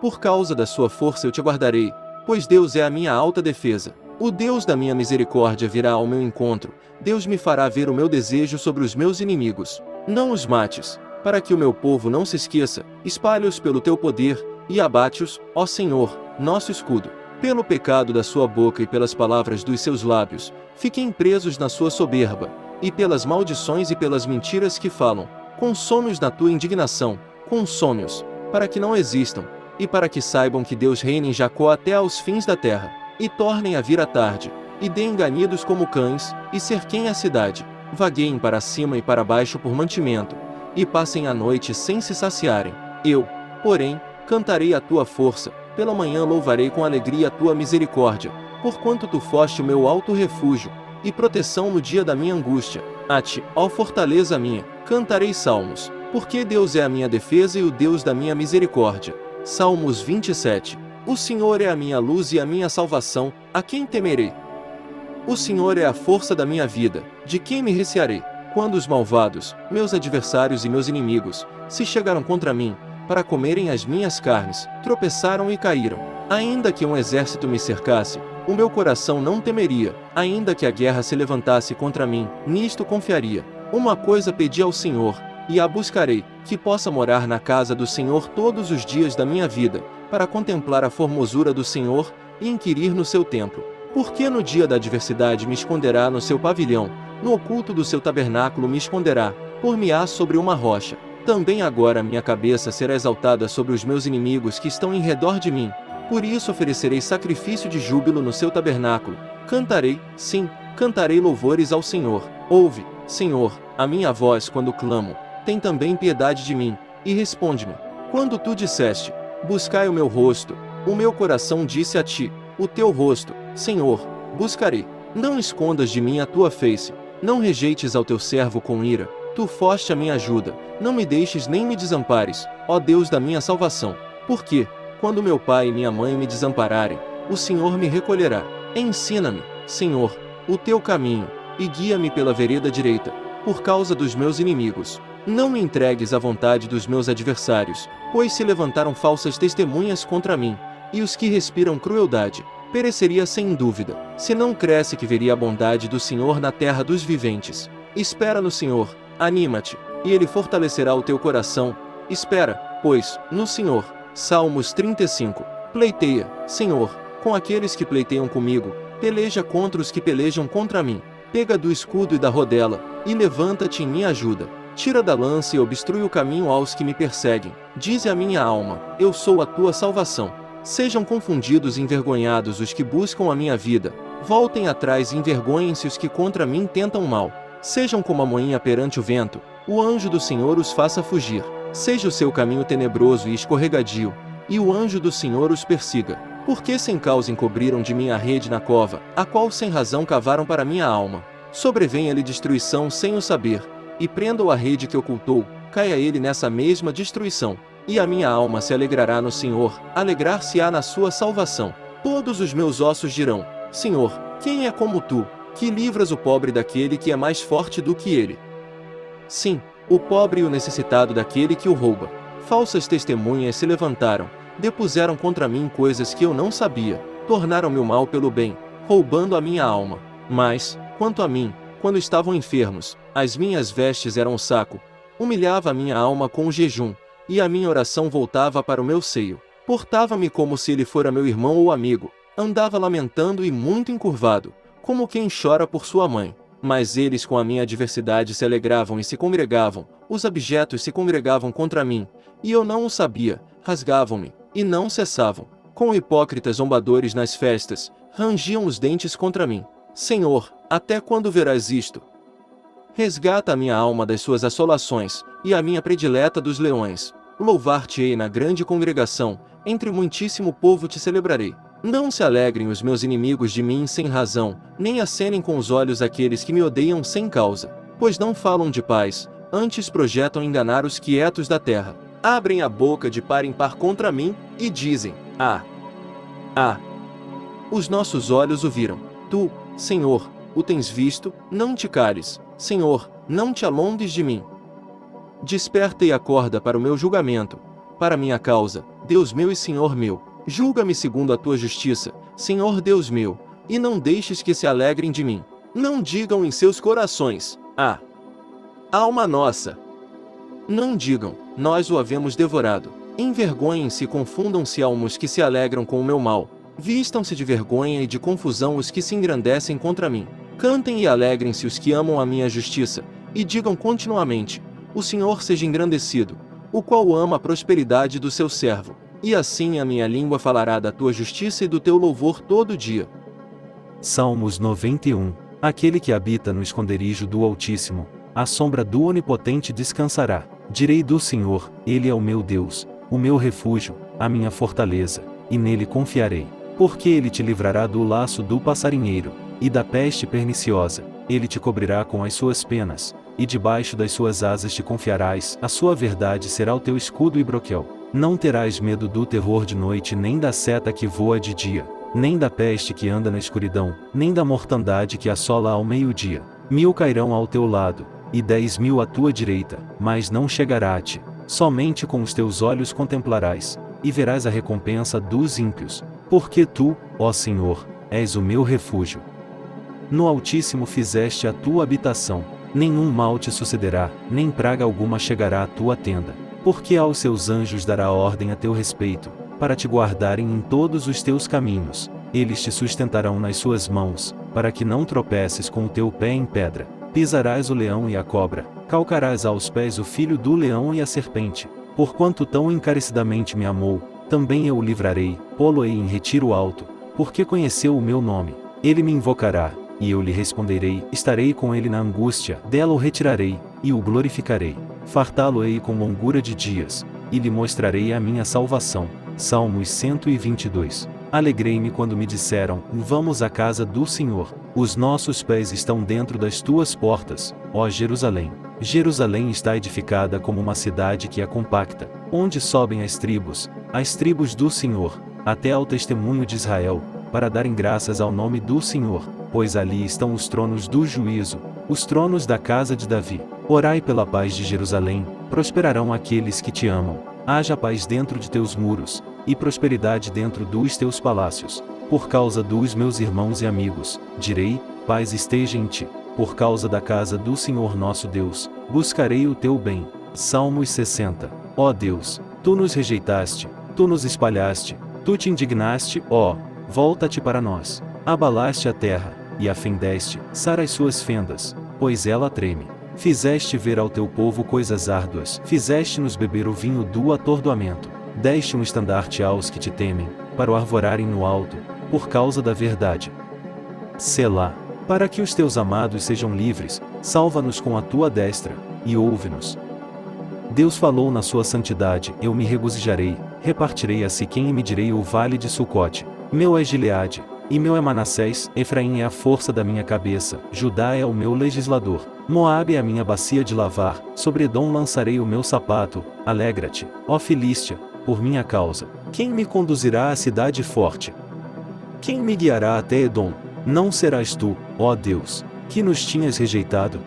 Por causa da sua força eu te guardarei, pois Deus é a minha alta defesa. O Deus da minha misericórdia virá ao meu encontro, Deus me fará ver o meu desejo sobre os meus inimigos. Não os mates, para que o meu povo não se esqueça, espalhe-os pelo teu poder, e abate-os, ó Senhor, nosso escudo. Pelo pecado da sua boca e pelas palavras dos seus lábios, fiquem presos na sua soberba, e pelas maldições e pelas mentiras que falam. Consome-os na tua indignação, consome-os, para que não existam, e para que saibam que Deus reina em Jacó até aos fins da terra e tornem a vir à tarde, e deem ganidos como cães, e cerquem a cidade, vagueiem para cima e para baixo por mantimento, e passem a noite sem se saciarem. Eu, porém, cantarei a tua força, pela manhã louvarei com alegria a tua misericórdia, porquanto tu foste o meu alto refúgio, e proteção no dia da minha angústia. A ti, ó fortaleza minha, cantarei salmos, porque Deus é a minha defesa e o Deus da minha misericórdia. Salmos 27 o Senhor é a minha luz e a minha salvação, a quem temerei? O Senhor é a força da minha vida, de quem me recearei? Quando os malvados, meus adversários e meus inimigos, se chegaram contra mim, para comerem as minhas carnes, tropeçaram e caíram. Ainda que um exército me cercasse, o meu coração não temeria, ainda que a guerra se levantasse contra mim, nisto confiaria. Uma coisa pedi ao Senhor, e a buscarei, que possa morar na casa do Senhor todos os dias da minha vida, para contemplar a formosura do Senhor e inquirir no seu templo. Porque no dia da adversidade me esconderá no seu pavilhão, no oculto do seu tabernáculo me esconderá, por-me-á sobre uma rocha. Também agora minha cabeça será exaltada sobre os meus inimigos que estão em redor de mim. Por isso oferecerei sacrifício de júbilo no seu tabernáculo. Cantarei, sim, cantarei louvores ao Senhor. Ouve, Senhor, a minha voz quando clamo. Tem também piedade de mim, e responde-me. Quando tu disseste, Buscai o meu rosto. O meu coração disse a ti, o teu rosto, Senhor, buscarei. Não escondas de mim a tua face, não rejeites ao teu servo com ira. Tu foste a minha ajuda, não me deixes nem me desampares, ó Deus da minha salvação. Porque, quando meu pai e minha mãe me desampararem, o Senhor me recolherá. Ensina-me, Senhor, o teu caminho, e guia-me pela vereda direita, por causa dos meus inimigos. Não me entregues à vontade dos meus adversários, pois se levantaram falsas testemunhas contra mim, e os que respiram crueldade, pereceria sem dúvida, se não cresce que veria a bondade do Senhor na terra dos viventes. Espera no Senhor, anima-te, e Ele fortalecerá o teu coração. Espera, pois, no Senhor. Salmos 35. Pleiteia, Senhor, com aqueles que pleiteiam comigo, peleja contra os que pelejam contra mim. Pega do escudo e da rodela, e levanta-te em minha ajuda. Tira da lança e obstrui o caminho aos que me perseguem. Dize a minha alma, eu sou a tua salvação. Sejam confundidos e envergonhados os que buscam a minha vida. Voltem atrás e envergonhem-se os que contra mim tentam mal. Sejam como a moinha perante o vento. O anjo do Senhor os faça fugir. Seja o seu caminho tenebroso e escorregadio, e o anjo do Senhor os persiga. Porque sem causa encobriram de mim a rede na cova, a qual sem razão cavaram para minha alma. Sobrevenha-lhe destruição sem o saber e prendam a rede que ocultou, caia ele nessa mesma destruição. E a minha alma se alegrará no Senhor, alegrar-se-á na sua salvação. Todos os meus ossos dirão, Senhor, quem é como tu, que livras o pobre daquele que é mais forte do que ele? Sim, o pobre e o necessitado daquele que o rouba. Falsas testemunhas se levantaram, depuseram contra mim coisas que eu não sabia, tornaram-me o mal pelo bem, roubando a minha alma. Mas, quanto a mim, quando estavam enfermos, as minhas vestes eram um saco. Humilhava minha alma com o jejum, e a minha oração voltava para o meu seio. Portava-me como se ele fora meu irmão ou amigo. Andava lamentando e muito encurvado, como quem chora por sua mãe. Mas eles com a minha adversidade se alegravam e se congregavam, os abjetos se congregavam contra mim, e eu não o sabia, rasgavam-me, e não cessavam. Com hipócritas zombadores nas festas, rangiam os dentes contra mim. Senhor, até quando verás isto? Resgata a minha alma das suas assolações, e a minha predileta dos leões. Louvar-te-ei na grande congregação, entre muitíssimo povo te celebrarei. Não se alegrem os meus inimigos de mim sem razão, nem acenem com os olhos aqueles que me odeiam sem causa. Pois não falam de paz, antes projetam enganar os quietos da terra. abrem a boca de par em par contra mim, e dizem: Ah! Ah! Os nossos olhos o viram. Tu, Senhor, o tens visto, não te cales, Senhor, não te alongues de mim. Desperta e acorda para o meu julgamento, para minha causa, Deus meu e Senhor meu. Julga-me segundo a tua justiça, Senhor Deus meu, e não deixes que se alegrem de mim. Não digam em seus corações, ah! Alma nossa! Não digam, nós o havemos devorado. Envergonhem-se e confundam-se almos que se alegram com o meu mal. Vistam-se de vergonha e de confusão os que se engrandecem contra mim. Cantem e alegrem-se os que amam a minha justiça, e digam continuamente: O Senhor seja engrandecido, o qual ama a prosperidade do seu servo. E assim a minha língua falará da tua justiça e do teu louvor todo dia. Salmos 91 Aquele que habita no esconderijo do Altíssimo, à sombra do Onipotente descansará. Direi do Senhor, Ele é o meu Deus, o meu refúgio, a minha fortaleza, e nele confiarei. Porque ele te livrará do laço do passarinheiro, e da peste perniciosa, ele te cobrirá com as suas penas, e debaixo das suas asas te confiarás, a sua verdade será o teu escudo e broquel. Não terás medo do terror de noite nem da seta que voa de dia, nem da peste que anda na escuridão, nem da mortandade que assola ao meio-dia. Mil cairão ao teu lado, e dez mil à tua direita, mas não chegará a ti. Somente com os teus olhos contemplarás, e verás a recompensa dos ímpios, porque tu, ó Senhor, és o meu refúgio. No Altíssimo fizeste a tua habitação, nenhum mal te sucederá, nem praga alguma chegará à tua tenda, porque aos seus anjos dará ordem a teu respeito, para te guardarem em todos os teus caminhos, eles te sustentarão nas suas mãos, para que não tropeces com o teu pé em pedra. Pisarás o leão e a cobra, calcarás aos pés o filho do leão e a serpente. Porquanto tão encarecidamente me amou, também eu o livrarei, pô-lo-ei em retiro alto, porque conheceu o meu nome. Ele me invocará, e eu lhe responderei, estarei com ele na angústia, dela o retirarei, e o glorificarei. Fartá-lo-ei com longura de dias, e lhe mostrarei a minha salvação. Salmos 122 Alegrei-me quando me disseram, vamos à casa do Senhor. Os nossos pés estão dentro das tuas portas, ó Jerusalém. Jerusalém está edificada como uma cidade que é compacta, onde sobem as tribos, as tribos do Senhor, até ao testemunho de Israel, para darem graças ao nome do Senhor, pois ali estão os tronos do juízo, os tronos da casa de Davi. Orai pela paz de Jerusalém, prosperarão aqueles que te amam. Haja paz dentro de teus muros, e prosperidade dentro dos teus palácios. Por causa dos meus irmãos e amigos, direi, paz esteja em ti. Por causa da casa do Senhor nosso Deus, buscarei o teu bem. Salmos 60. Ó Deus, tu nos rejeitaste, tu nos espalhaste, tu te indignaste, ó, volta-te para nós. Abalaste a terra, e a fendeste, sara as suas fendas, pois ela treme. Fizeste ver ao teu povo coisas árduas, fizeste-nos beber o vinho do atordoamento. Deste um estandarte aos que te temem, para o arvorarem no alto, por causa da verdade. Selá, para que os teus amados sejam livres, salva-nos com a tua destra, e ouve-nos. Deus falou na sua santidade, eu me regozijarei, repartirei a Siquém e medirei o vale de Sucote. Meu é Gileade, e meu é Manassés, Efraim é a força da minha cabeça, Judá é o meu legislador, Moabe é a minha bacia de lavar, sobre Edom lançarei o meu sapato, alegra-te, ó Filístia, por minha causa. Quem me conduzirá à cidade forte? Quem me guiará até Edom? Não serás tu, ó Deus, que nos tinhas rejeitado?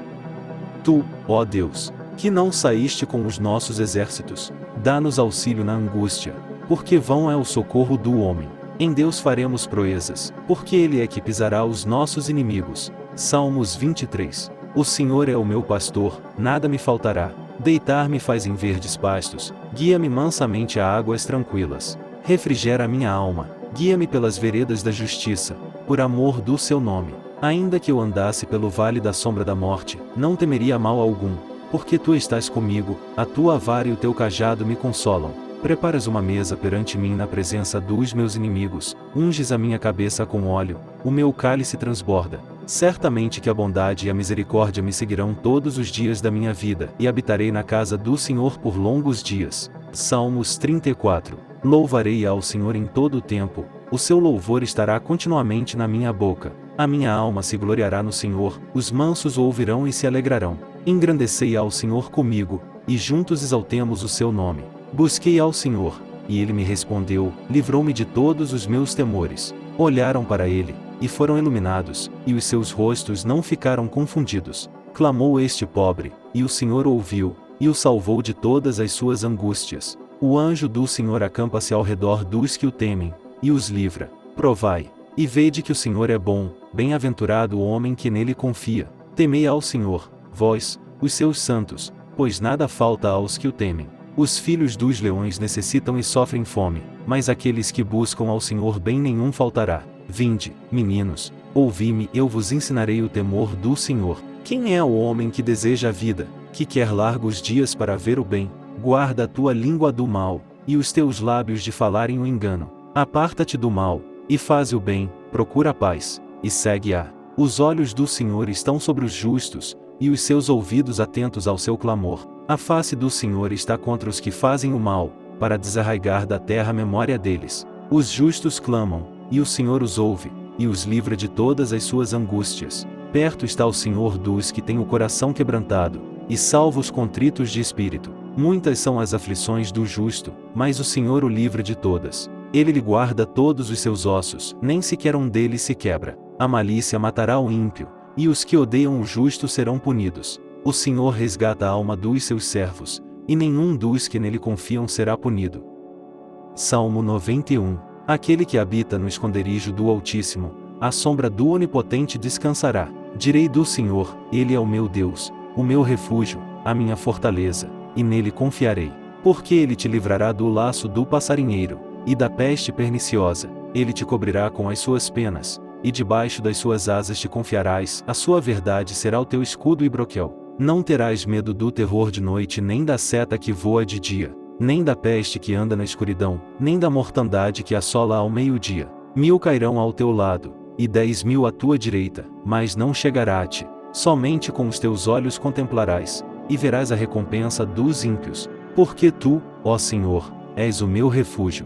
Tu, ó Deus, que não saíste com os nossos exércitos, dá-nos auxílio na angústia, porque vão é o socorro do homem. Em Deus faremos proezas, porque Ele é que pisará os nossos inimigos. Salmos 23. O Senhor é o meu pastor, nada me faltará. Deitar-me faz em verdes pastos, guia-me mansamente a águas tranquilas. Refrigera minha alma, guia-me pelas veredas da justiça, por amor do seu nome. Ainda que eu andasse pelo vale da sombra da morte, não temeria mal algum, porque tu estás comigo, a tua vara e o teu cajado me consolam. Preparas uma mesa perante mim na presença dos meus inimigos, unges a minha cabeça com óleo, o meu cálice transborda. Certamente que a bondade e a misericórdia me seguirão todos os dias da minha vida, e habitarei na casa do Senhor por longos dias. Salmos 34. Louvarei ao Senhor em todo o tempo, o seu louvor estará continuamente na minha boca. A minha alma se gloriará no Senhor, os mansos o ouvirão e se alegrarão. Engrandecei ao Senhor comigo, e juntos exaltemos o seu nome. Busquei ao Senhor, e ele me respondeu, livrou-me de todos os meus temores. Olharam para ele, e foram iluminados, e os seus rostos não ficaram confundidos. Clamou este pobre, e o Senhor ouviu, e o salvou de todas as suas angústias. O anjo do Senhor acampa-se ao redor dos que o temem, e os livra. Provai, e vede que o Senhor é bom, bem-aventurado o homem que nele confia. Temei ao Senhor, vós, os seus santos, pois nada falta aos que o temem. Os filhos dos leões necessitam e sofrem fome, mas aqueles que buscam ao Senhor bem nenhum faltará. Vinde, meninos, ouvi-me, eu vos ensinarei o temor do Senhor. Quem é o homem que deseja a vida, que quer largos dias para ver o bem? Guarda a tua língua do mal, e os teus lábios de falarem o engano. Aparta-te do mal, e faz o bem, procura a paz, e segue-a. Os olhos do Senhor estão sobre os justos, e os seus ouvidos atentos ao seu clamor. A face do Senhor está contra os que fazem o mal, para desarraigar da terra a memória deles. Os justos clamam, e o Senhor os ouve, e os livra de todas as suas angústias. Perto está o Senhor dos que têm o coração quebrantado, e salva os contritos de espírito. Muitas são as aflições do justo, mas o Senhor o livra de todas. Ele lhe guarda todos os seus ossos, nem sequer um deles se quebra. A malícia matará o ímpio, e os que odeiam o justo serão punidos. O Senhor resgata a alma dos seus servos, e nenhum dos que nele confiam será punido. Salmo 91 Aquele que habita no esconderijo do Altíssimo, à sombra do Onipotente descansará. Direi do Senhor, Ele é o meu Deus, o meu refúgio, a minha fortaleza, e nele confiarei. Porque ele te livrará do laço do passarinheiro, e da peste perniciosa, ele te cobrirá com as suas penas, e debaixo das suas asas te confiarás, a sua verdade será o teu escudo e broquel. Não terás medo do terror de noite nem da seta que voa de dia, nem da peste que anda na escuridão, nem da mortandade que assola ao meio-dia. Mil cairão ao teu lado, e dez mil à tua direita, mas não chegará a ti. Somente com os teus olhos contemplarás, e verás a recompensa dos ímpios, porque tu, ó Senhor, és o meu refúgio.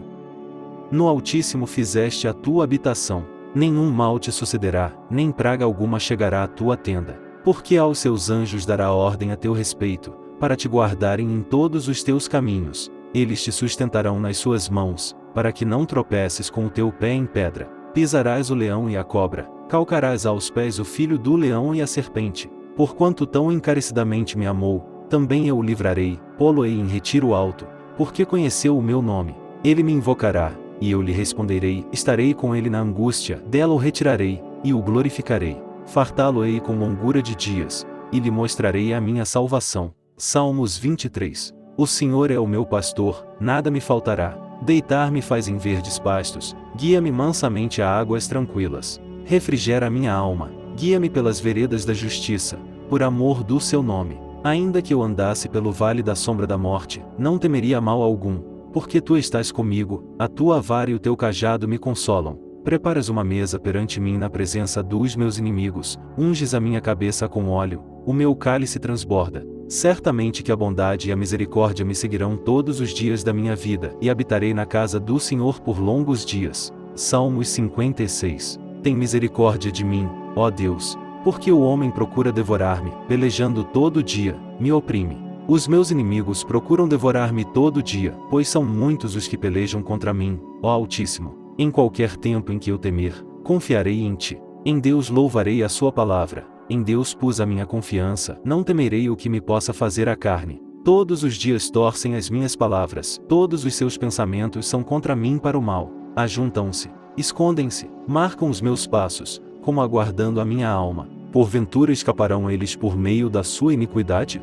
No Altíssimo fizeste a tua habitação nenhum mal te sucederá, nem praga alguma chegará à tua tenda. Porque aos seus anjos dará ordem a teu respeito, para te guardarem em todos os teus caminhos. Eles te sustentarão nas suas mãos, para que não tropeces com o teu pé em pedra. Pisarás o leão e a cobra, calcarás aos pés o filho do leão e a serpente. Porquanto tão encarecidamente me amou, também eu o livrarei, pô-lo-ei em retiro alto, porque conheceu o meu nome. Ele me invocará, e eu lhe responderei, estarei com ele na angústia, dela o retirarei, e o glorificarei. Fartá-lo-ei com longura de dias, e lhe mostrarei a minha salvação. Salmos 23. O Senhor é o meu pastor, nada me faltará. Deitar-me faz em verdes pastos, guia-me mansamente a águas tranquilas. Refrigera minha alma, guia-me pelas veredas da justiça, por amor do seu nome. Ainda que eu andasse pelo vale da sombra da morte, não temeria mal algum, porque tu estás comigo, a tua vara e o teu cajado me consolam. Preparas uma mesa perante mim na presença dos meus inimigos, unges a minha cabeça com óleo, o meu cálice transborda. Certamente que a bondade e a misericórdia me seguirão todos os dias da minha vida, e habitarei na casa do Senhor por longos dias. Salmos 56. Tem misericórdia de mim, ó Deus, porque o homem procura devorar-me, pelejando todo dia, me oprime. Os meus inimigos procuram devorar-me todo dia, pois são muitos os que pelejam contra mim, ó Altíssimo. Em qualquer tempo em que eu temer, confiarei em ti. Em Deus louvarei a sua palavra. Em Deus pus a minha confiança, não temerei o que me possa fazer a carne. Todos os dias torcem as minhas palavras, todos os seus pensamentos são contra mim para o mal. Ajuntam-se, escondem-se, marcam os meus passos, como aguardando a minha alma. Porventura escaparão eles por meio da sua iniquidade?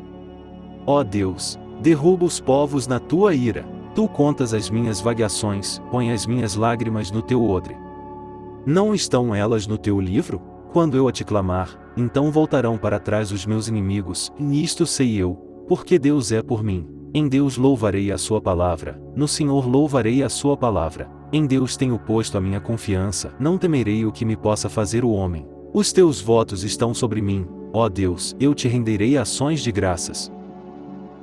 Ó Deus, derruba os povos na tua ira. Tu contas as minhas vagações, põe as minhas lágrimas no teu odre. Não estão elas no teu livro? Quando eu a te clamar, então voltarão para trás os meus inimigos, e nisto sei eu, porque Deus é por mim. Em Deus louvarei a sua palavra, no Senhor louvarei a sua palavra. Em Deus tenho posto a minha confiança, não temerei o que me possa fazer o homem. Os teus votos estão sobre mim, ó Deus, eu te renderei ações de graças.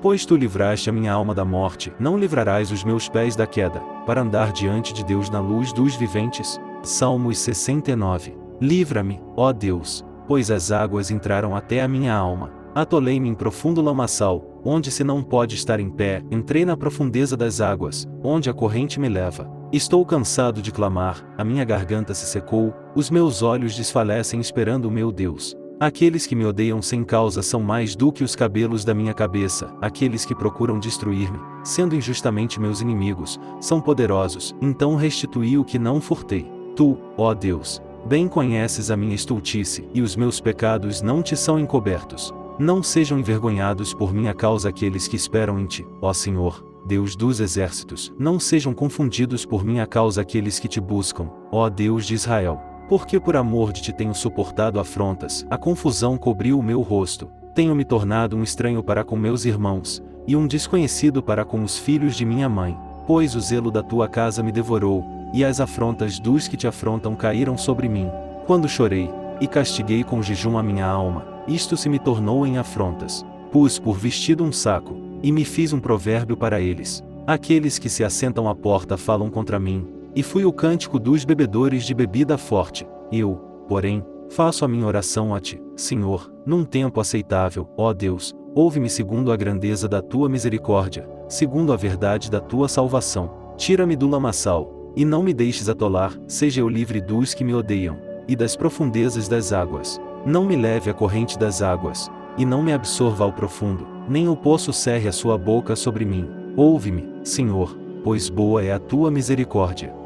Pois tu livraste a minha alma da morte, não livrarás os meus pés da queda, para andar diante de Deus na luz dos viventes. Salmos 69. Livra-me, ó Deus, pois as águas entraram até a minha alma. Atolei-me em profundo lamaçal, onde se não pode estar em pé, entrei na profundeza das águas, onde a corrente me leva. Estou cansado de clamar, a minha garganta se secou, os meus olhos desfalecem esperando o meu Deus. Aqueles que me odeiam sem causa são mais do que os cabelos da minha cabeça, aqueles que procuram destruir-me, sendo injustamente meus inimigos, são poderosos, então restituí o que não furtei. Tu, ó Deus, bem conheces a minha estultice, e os meus pecados não te são encobertos. Não sejam envergonhados por minha causa aqueles que esperam em ti, ó Senhor, Deus dos exércitos, não sejam confundidos por minha causa aqueles que te buscam, ó Deus de Israel. Porque por amor de ti tenho suportado afrontas, a confusão cobriu o meu rosto, tenho me tornado um estranho para com meus irmãos, e um desconhecido para com os filhos de minha mãe, pois o zelo da tua casa me devorou, e as afrontas dos que te afrontam caíram sobre mim. Quando chorei, e castiguei com jejum a minha alma, isto se me tornou em afrontas. Pus por vestido um saco, e me fiz um provérbio para eles. Aqueles que se assentam à porta falam contra mim, e fui o cântico dos bebedores de bebida forte. Eu, porém, faço a minha oração a ti, Senhor, num tempo aceitável, ó Deus, ouve-me segundo a grandeza da tua misericórdia, segundo a verdade da tua salvação. Tira-me do lamaçal, e não me deixes atolar, seja eu livre dos que me odeiam, e das profundezas das águas. Não me leve a corrente das águas, e não me absorva ao profundo, nem o poço cerre a sua boca sobre mim. Ouve-me, Senhor, pois boa é a tua misericórdia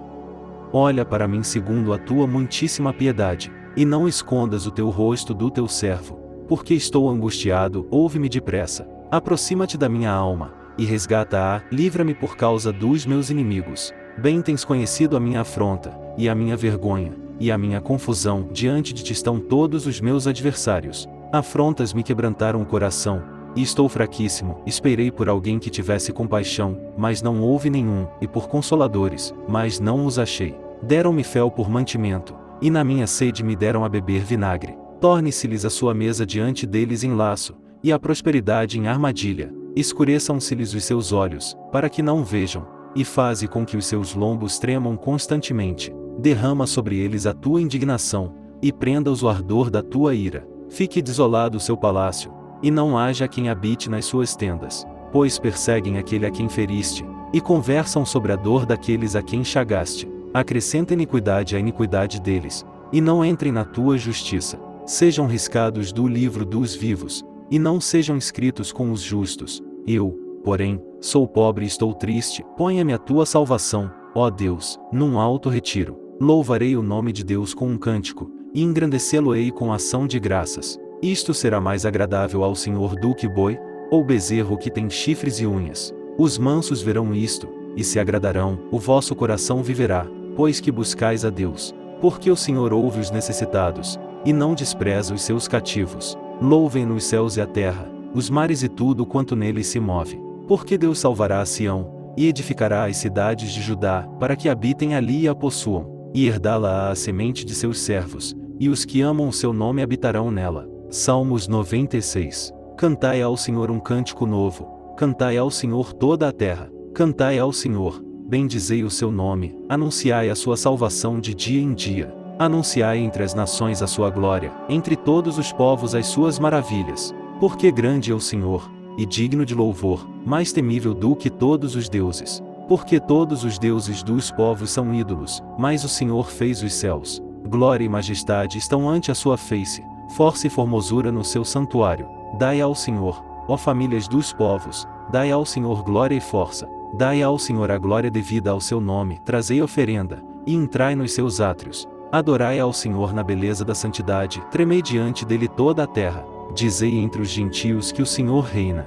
olha para mim segundo a tua muitíssima piedade, e não escondas o teu rosto do teu servo, porque estou angustiado, ouve-me depressa, aproxima-te da minha alma, e resgata-a, livra-me por causa dos meus inimigos. Bem tens conhecido a minha afronta, e a minha vergonha, e a minha confusão, diante de ti estão todos os meus adversários. Afrontas me quebrantaram o coração, e estou fraquíssimo, esperei por alguém que tivesse compaixão, mas não houve nenhum, e por consoladores, mas não os achei. Deram-me fel por mantimento, e na minha sede me deram a beber vinagre. Torne-se-lhes a sua mesa diante deles em laço, e a prosperidade em armadilha. Escureçam-se-lhes os seus olhos, para que não vejam, e faze com que os seus lombos tremam constantemente. Derrama sobre eles a tua indignação, e prenda-os o ardor da tua ira. Fique desolado o seu palácio, e não haja quem habite nas suas tendas, pois perseguem aquele a quem feriste, e conversam sobre a dor daqueles a quem chagaste acrescenta iniquidade à iniquidade deles, e não entrem na tua justiça. Sejam riscados do livro dos vivos, e não sejam escritos com os justos. Eu, porém, sou pobre e estou triste, ponha-me a tua salvação, ó Deus, num alto retiro. Louvarei o nome de Deus com um cântico, e engrandecê-lo-ei com ação de graças. Isto será mais agradável ao Senhor do que boi, ou bezerro que tem chifres e unhas. Os mansos verão isto, e se agradarão, o vosso coração viverá, pois que buscais a Deus, porque o Senhor ouve os necessitados, e não despreza os seus cativos. Louvem-no os céus e a terra, os mares e tudo quanto nele se move. Porque Deus salvará a Sião, e edificará as cidades de Judá, para que habitem ali e a possuam, e herdá-la a semente de seus servos, e os que amam o seu nome habitarão nela. Salmos 96. Cantai ao Senhor um cântico novo, cantai ao Senhor toda a terra, cantai ao Senhor, bendizei o seu nome, anunciai a sua salvação de dia em dia. Anunciai entre as nações a sua glória, entre todos os povos as suas maravilhas. Porque grande é o Senhor, e digno de louvor, mais temível do que todos os deuses. Porque todos os deuses dos povos são ídolos, mas o Senhor fez os céus. Glória e majestade estão ante a sua face, força e formosura no seu santuário. Dai ao Senhor, ó famílias dos povos, dai ao Senhor glória e força, Dai ao Senhor a glória devida ao seu nome, trazei oferenda, e entrai nos seus átrios. Adorai ao Senhor na beleza da santidade, tremei diante dele toda a terra. Dizei entre os gentios que o Senhor reina.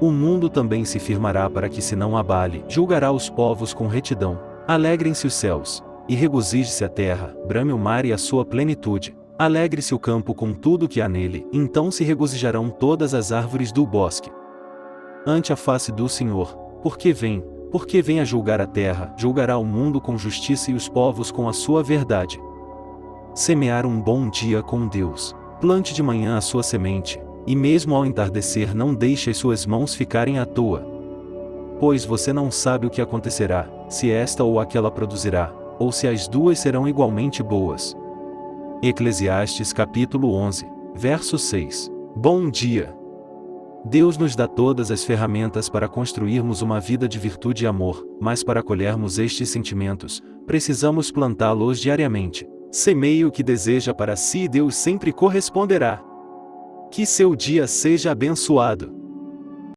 O mundo também se firmará para que se não abale, julgará os povos com retidão. Alegrem-se os céus, e regozije-se a terra, brame o mar e a sua plenitude. Alegre-se o campo com tudo que há nele, então se regozijarão todas as árvores do bosque. Ante a face do Senhor, porque vem, porque vem a julgar a terra, julgará o mundo com justiça e os povos com a sua verdade. Semear um bom dia com Deus. Plante de manhã a sua semente, e mesmo ao entardecer não deixe as suas mãos ficarem à toa. Pois você não sabe o que acontecerá, se esta ou aquela produzirá, ou se as duas serão igualmente boas. Eclesiastes capítulo 11, verso 6. Bom dia! Deus nos dá todas as ferramentas para construirmos uma vida de virtude e amor, mas para colhermos estes sentimentos, precisamos plantá-los diariamente. Semeie o que deseja para si e Deus sempre corresponderá. Que seu dia seja abençoado.